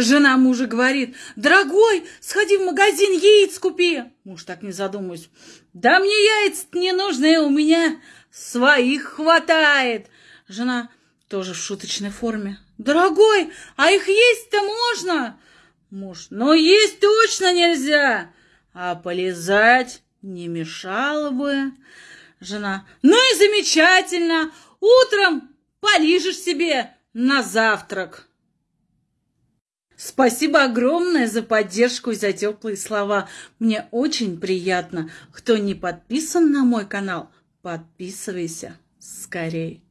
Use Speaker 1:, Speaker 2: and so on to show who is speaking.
Speaker 1: Жена мужа говорит, дорогой, сходи в магазин, яиц купи. Муж так не задумываясь, да мне яиц не нужны, у меня своих хватает. Жена тоже в шуточной форме, дорогой, а их есть-то можно? Муж, но есть точно нельзя, а полезать не мешало бы. Жена, ну и замечательно, утром полижешь себе на завтрак. Спасибо огромное за поддержку и за теплые слова. Мне очень приятно. Кто не подписан на мой канал, подписывайся скорей.